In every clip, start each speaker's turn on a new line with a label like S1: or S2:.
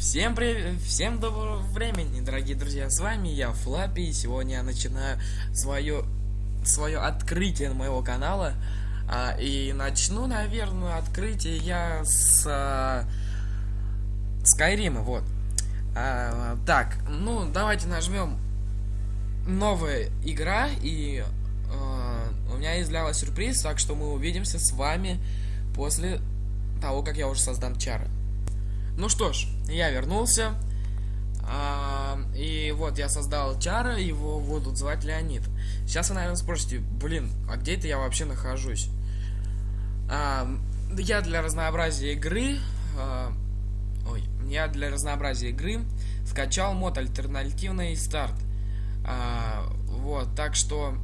S1: Всем привет, всем доброго времени, дорогие друзья, с вами я, Флаппи, и сегодня я начинаю свое, свое открытие моего канала, а, и начну, наверное, открытие я с а, Скайрима, вот. А, так, ну, давайте нажмем новая игра, и а, у меня есть для вас сюрприз, так что мы увидимся с вами после того, как я уже создам чары. Ну что ж, я вернулся. А, и вот я создал чара, его будут звать Леонид. Сейчас вы, наверное, спросите, блин, а где это я вообще нахожусь? А, я для разнообразия игры... А, ой, я для разнообразия игры скачал мод альтернативный старт. А, вот, так что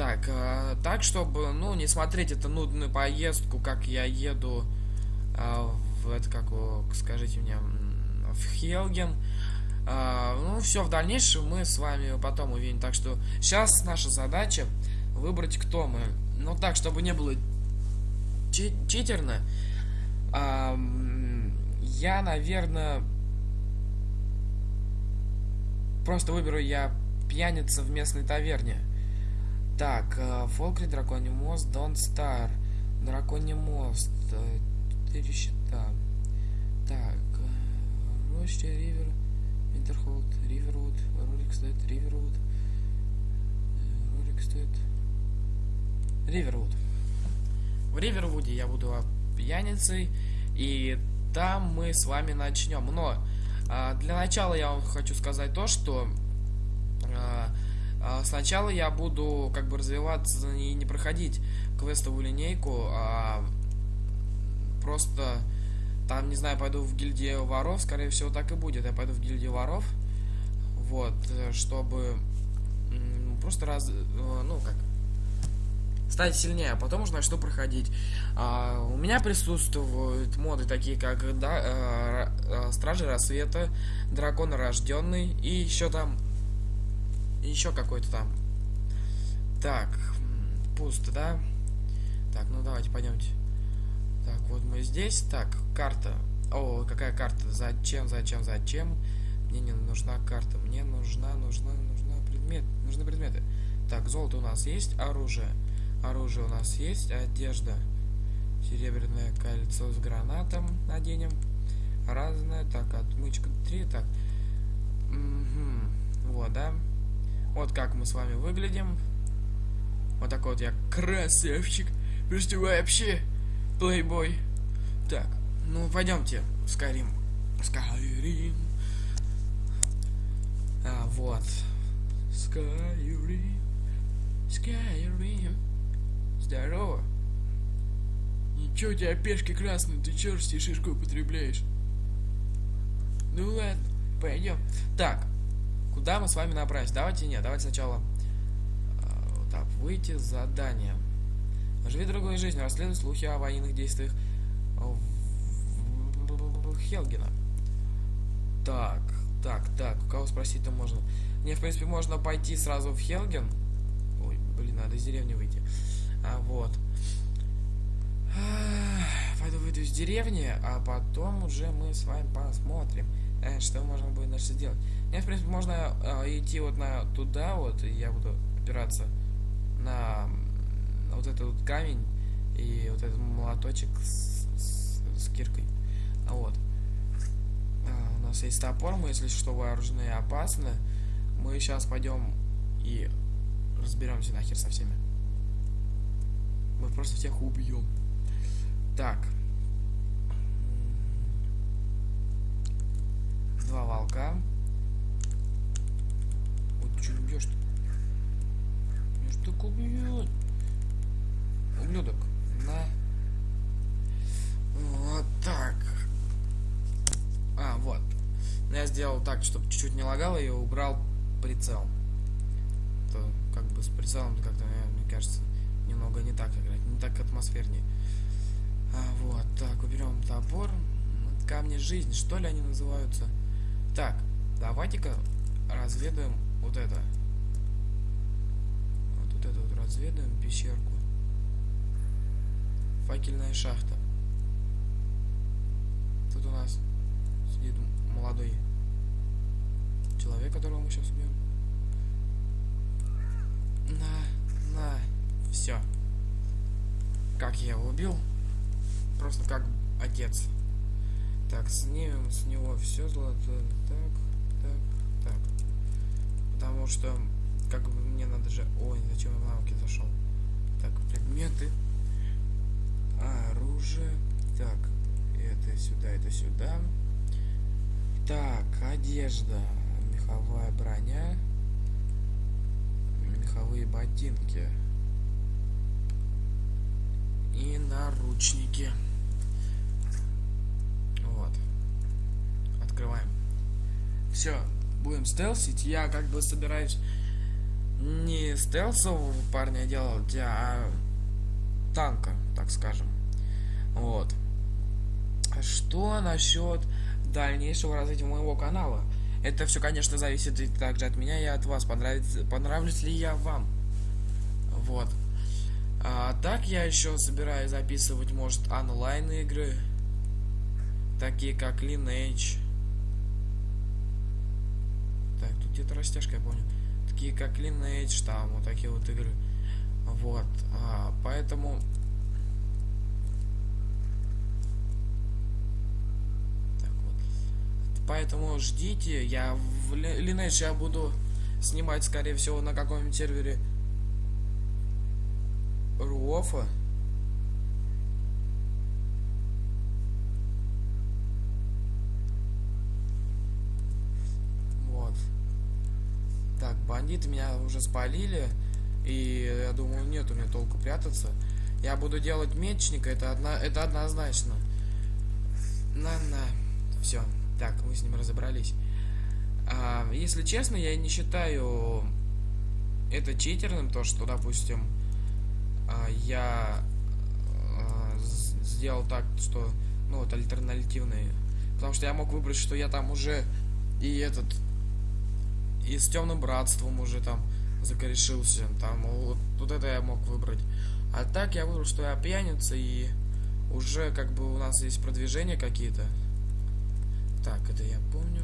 S1: Так, э, так, чтобы, ну, не смотреть эту нудную поездку, как я еду э, в это, как, скажите мне, в Хелген. Э, ну, все в дальнейшем мы с вами потом увидим. Так что сейчас наша задача выбрать, кто мы. Ну, так, чтобы не было чи читерно, э, я, наверное, просто выберу я пьяница в местной таверне. Так, э, Фолкри, Драконий мост, Дон Стар, Драконий мост, э, четыре счета. Так, Роща, Ривер, Винтерхолд, Ривервуд, Роликстед, Ривервуд, Роликстед, Ривервуд. В Ривервуде я буду пьяницей, и там мы с вами начнем. Но для начала я вам хочу сказать то, что сначала я буду как бы развиваться и не проходить квестовую линейку, а просто там, не знаю, пойду в гильдию воров, скорее всего так и будет. Я пойду в гильдию воров, вот, чтобы просто раз, ну как, стать сильнее, а потом уже начну проходить. А, у меня присутствуют моды такие, как да, э, э, Стражи Рассвета, Дракон Рожденный и еще там еще какой-то там. Так, пусто, да? Так, ну давайте пойдемте. Так, вот мы здесь. Так, карта. О, какая карта? Зачем, зачем, зачем? Мне не нужна карта. Мне нужна, нужна, нужна предмет. Нужны предметы. Так, золото у нас есть, оружие. Оружие у нас есть, одежда. Серебряное кольцо с гранатом наденем. Разное. Так, отмычка 3. Так. Угу. Вот, да? Вот как мы с вами выглядим. Вот такой вот я красавчик. Просто вообще плейбой. Так, ну пойдемте, Скайрим. Скайрим. А, вот. Скайрим. Скайрим. Здорово. Ничего, у тебя пешки красные, ты чё шишку употребляешь? Ну ладно, пойдем. Так, Куда мы с вами направимся? Давайте нет, давайте сначала э, так, выйти с задания. Живи другой жизнью, расследуй слухи о военных действиях Хелгена. Так, так, так, у кого спросить-то можно? Мне, в принципе, можно пойти сразу в Хелген. Ой, блин, надо из деревни выйти. А, вот. Пойду выйду из деревни, а потом уже мы с вами посмотрим, э, что можно будет дальше делать. Мне, в принципе, можно э, идти вот на туда вот, и я буду опираться на, вот этот вот камень и вот этот молоточек с, с, с киркой. А вот. А, у нас есть топор, мы, если что, вооружены и опасны. Мы сейчас пойдем и разберемся нахер со всеми. Мы просто всех убьем. Так. Два волка. Вот что бьешь-то? Меня ж так убьет. Ублюдок. На. Вот так. А, вот. Я сделал так, чтобы чуть-чуть не лагало и убрал прицел. То как бы с прицелом как-то, мне кажется, немного не так играть, не так атмосфернее. А, вот, так, уберем топор. Камни жизни, что ли они называются? Так, давайте-ка разведаем вот это. Вот, вот это вот разведаем пещерку. Факельная шахта. Тут у нас сидит молодой человек, которого мы сейчас убьем. На, на, все. Как я его убил? Просто как отец. Так, снимем с него все золотое. Так, так, так. Потому что, как бы мне надо же... Ой, зачем я в навыки зашел? Так, предметы. Оружие. Так, это сюда, это сюда. Так, одежда. Меховая броня. Меховые ботинки. И наручники. Открываем. Все, будем стелсить. Я как бы собираюсь не стелсового парня делать, а танка, так скажем. Вот. Что насчет дальнейшего развития моего канала? Это все, конечно, зависит и также от меня и от вас. Понравится, понравлюсь ли я вам? Вот. А так я еще собираюсь записывать, может, онлайн игры. Такие как Lineage. Где-то растяжка, я помню. Такие как Lineage, там, вот такие вот игры. Вот. А, поэтому... Так вот. Поэтому ждите. Я в Lineage я буду снимать, скорее всего, на каком-нибудь сервере Руофа. Бандиты меня уже спалили. И я думаю, нет у меня толку прятаться. Я буду делать мечника, это, одна, это однозначно. На-на. Все. Так, мы с ним разобрались. А, если честно, я не считаю это читерным, то, что, допустим, а, я а, сделал так, что, ну, вот, альтернативные. Потому что я мог выбрать, что я там уже и этот, и с темным братством уже там закорешился. Там вот, вот это я мог выбрать. А так я выбрал, что я пьяница и уже как бы у нас есть продвижения какие-то. Так, это я помню.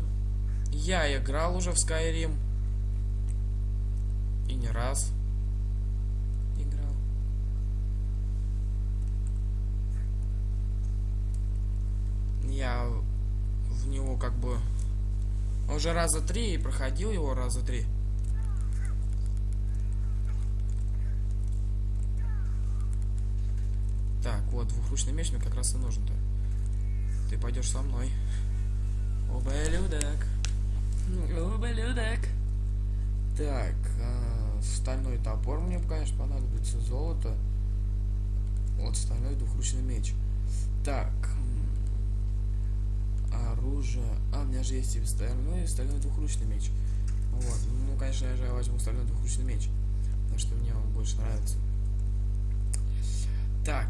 S1: Я играл уже в Skyrim. И не раз. Играл. Я в него как бы уже раза три и проходил его раза три. Так, вот, двухручный меч мне как раз и нужен-то. Ты пойдешь со мной. Ублюдок. Ублюдок. Так, э, стальной топор мне, конечно, понадобится. Золото. Вот стальной двухручный меч. Так. Оружие. А, у меня же есть и стальной, и стальной двухручный меч. Вот. Ну, конечно, я же возьму стальной двухручный меч. Потому что мне он больше нравится. Так.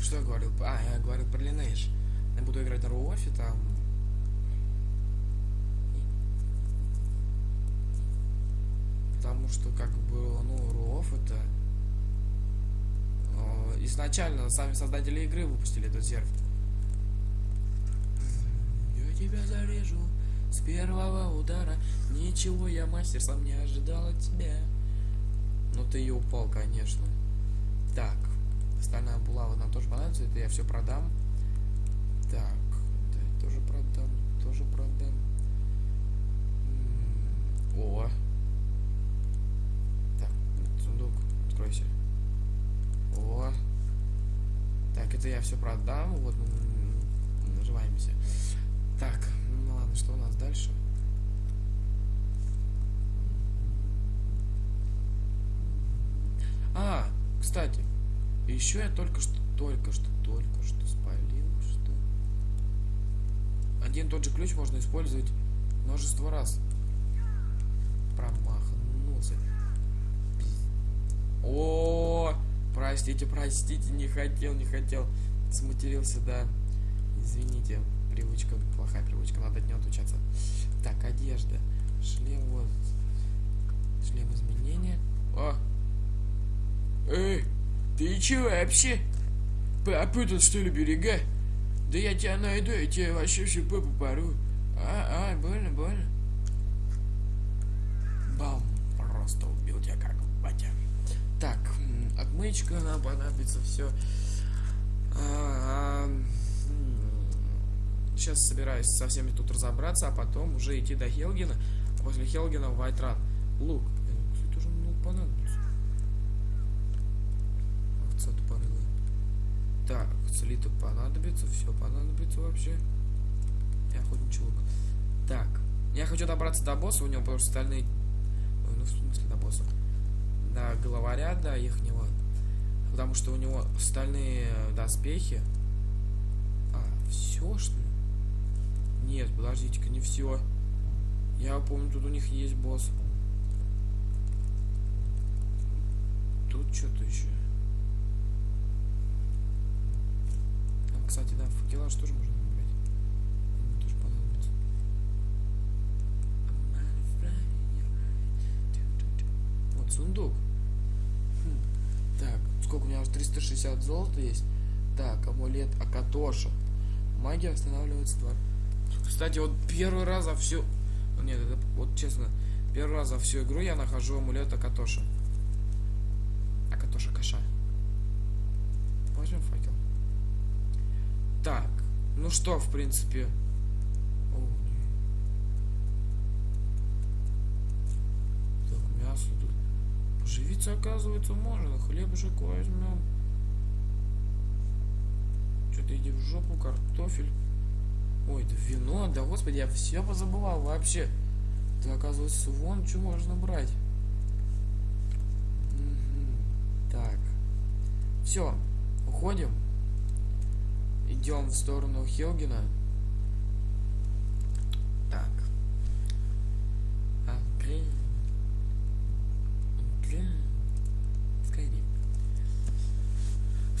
S1: Что я говорил? А, я говорил про Lineage. Я буду играть на Руофе, там... Потому что, как бы, ну, Руоф это... Э, изначально сами создатели игры выпустили этот серф. Тебя зарежу с первого удара. Ничего, я мастер, сам не ожидал от тебя. Ну ты и упал, конечно. Так. Стальная булава нам тоже понадобится. Это я все продам. Так. Да, тоже продам. Тоже продам. О. Так, сундук. Откройся. О. Так, это я все продам. Вот, наживаемся. Так, ну ладно, что у нас дальше? А, кстати, еще я только что, только что, только что спалил, что... Один тот же ключ можно использовать множество раз. Промахнулся. О, простите, простите, не хотел, не хотел. Сматерился, да. Извините, привычка, плохая привычка, надо от нее отучаться. Так, одежда. Шлем, вот. Шлем изменения. О! Эй!
S2: Ты че вообще? Попутал что ли берега? Да я тебя найду, я тебе вообще всю попу пору. А, а, больно, больно.
S1: Бам! Просто убил тебя как батя. Так, отмычка нам понадобится все. Сейчас собираюсь со всеми тут разобраться, а потом уже идти до Хелгена. После Хелгена в Вайтран. Лук. Э, Кстати, тоже лук понадобится. Овца тупорылая. Так, слиток понадобится, все понадобится вообще. И охотничий лук. Так, я хочу добраться до босса, у него что остальные... Ой, ну в смысле до босса? До главаря, до ихнего. Потому что у него стальные доспехи. А, все что ли? Нет, подождите-ка, не все. Я помню, тут у них есть босс. Тут что-то еще. А, кстати, да, факелаж тоже можно. Вот сундук. Хм. Так, сколько у меня уже 360 золота есть. Так, амулет Акатоша. Магия восстанавливается два. Кстати, вот первый раз за всю... Нет, это вот честно, первый раз за всю игру я нахожу амулет Акатоша. Акатоша Каша. Возьмем факел. Так, ну что, в принципе... О, не. Так, мясо тут. Поживиться, оказывается, можно. Хлебушек возьмем. Что-то иди в жопу, картофель. Ой, да вино, да господи, я все позабывал вообще. Да оказывается, вон что можно брать. Мгм. Так. Все, уходим. Идем в сторону Хелгена.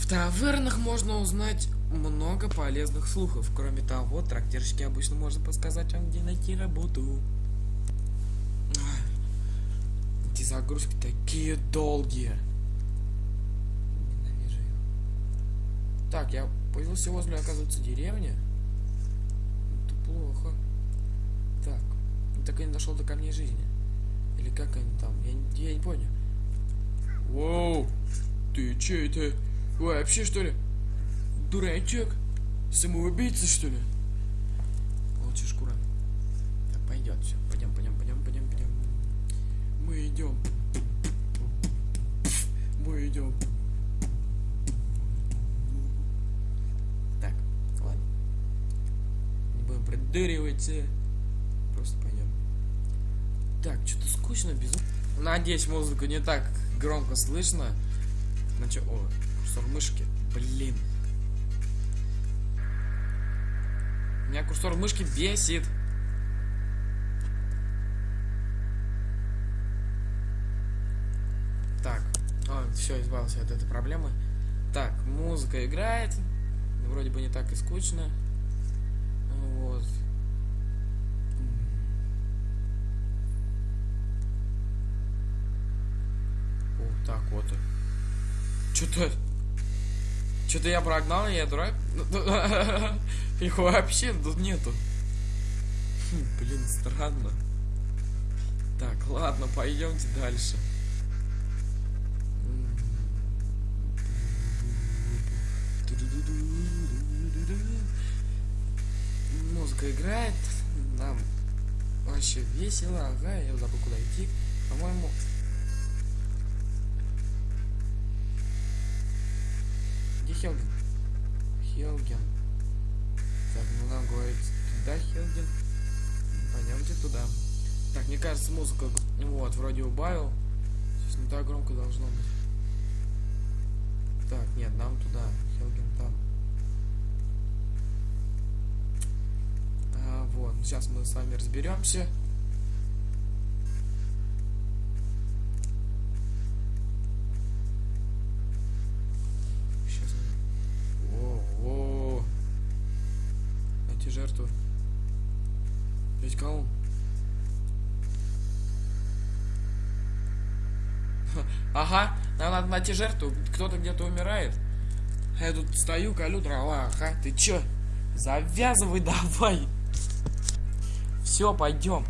S1: В тавернах можно узнать много полезных слухов. Кроме того, трактирщики обычно можно подсказать вам, где найти работу. Эти загрузки такие долгие. Ненавижу их. Так, я появился возле, оказывается, деревни. Это плохо. Так, так и не дошел до камней жизни. Или как они там? Я, я не понял.
S2: Воу, ты че это? Вообще что ли? Дурачок? Самоубийца что ли?
S1: Лучше шкура. Так, пойдет все. Пойдем, пойдем, пойдем, пойдем, пойдем.
S2: Мы идем. Мы идем.
S1: Так, ладно. Не будем придыривать. э. Просто пойдем. Так, что-то скучно, без... Надеюсь, музыку не так громко слышно. Значит, о, курсор мышки. Блин. Меня курсор мышки бесит. Так, все, избавился от этой проблемы. Так, музыка играет. Вроде бы не так и скучно. Вот. Вот так вот. Что-то... Что-то я прогнал, я дурак. Их вообще тут нету. Хм, Блин, странно. Так, ладно, пойдемте дальше. Музыка играет, нам вообще весело, ага, я забыл куда идти. По-моему... Хелген? Хелген. Так, ну нам говорит, туда Хелген. Пойдемте туда. Так, мне кажется, музыка, вот, вроде убавил. Сейчас не так громко должно быть. Так, нет, нам туда. Хелген там. А, вот, сейчас мы с вами разберемся. Найти жертву, кто-то где-то умирает. А я тут стою, колю дрова, ага, ты чё? Завязывай давай. Все, пойдем.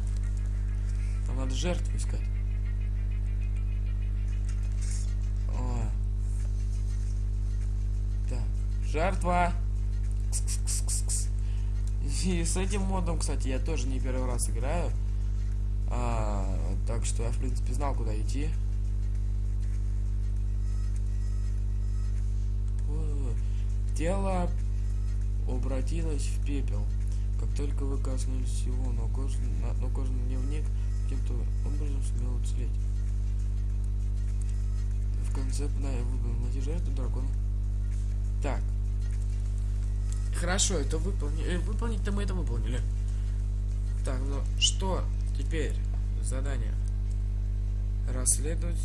S1: Там надо жертву искать. О. Так, жертва. И с этим модом, кстати, я тоже не первый раз играю. А, так что я, в принципе, знал, куда идти. Тело обратилось в пепел. Как только вы коснулись его, но кожаный, на- но кожаный дневник каким-то образом сумел уцелеть. В конце да, я найти жертву дракона. Так. Хорошо, это выполнили. Выполнить-то мы это выполнили. Так, ну что теперь? Задание. Расследовать.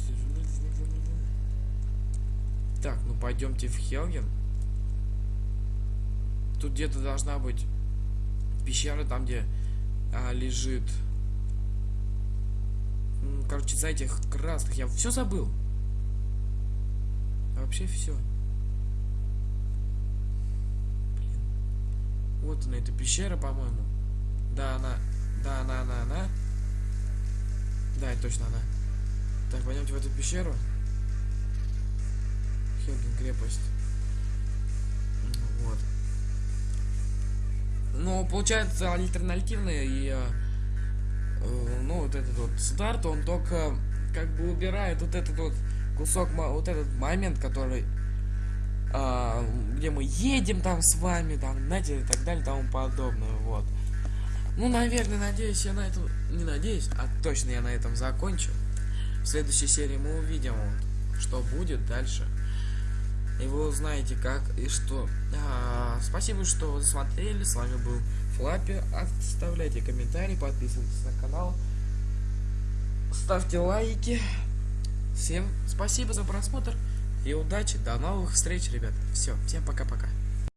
S1: Так, ну пойдемте в Хелген. Тут где-то должна быть пещера, там где а, лежит. Короче, за этих красных я все забыл. Вообще все. Вот она, эта пещера, по-моему. Да, она. Да, она, она, она. Да, это точно она. Так, пойдемте в эту пещеру. Хелген крепость. Вот. Ну, получается, альтернативный и э, э, ну, вот этот вот старт, он только как бы убирает вот этот вот кусок, вот этот момент, который а, где мы едем там с вами, там, знаете, и так далее, тому подобное, вот. Ну, наверное, надеюсь, я на этом, не надеюсь, а точно я на этом закончу. В следующей серии мы увидим, вот, что будет дальше. И вы узнаете, как и что. А, спасибо, что вы смотрели. С вами был Флаппи. Оставляйте комментарии, подписывайтесь на канал. Ставьте лайки. Всем спасибо за просмотр и удачи. До новых встреч, ребят. Все, всем пока-пока.